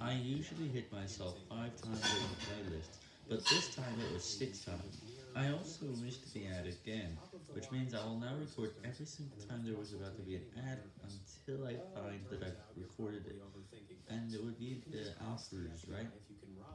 I usually hit myself 5 times in the playlist, but this time it was 6 times. I also missed the ad again, which means I will now record every single time there was about to be an ad until I find that I've recorded it, and it would be the offers, right?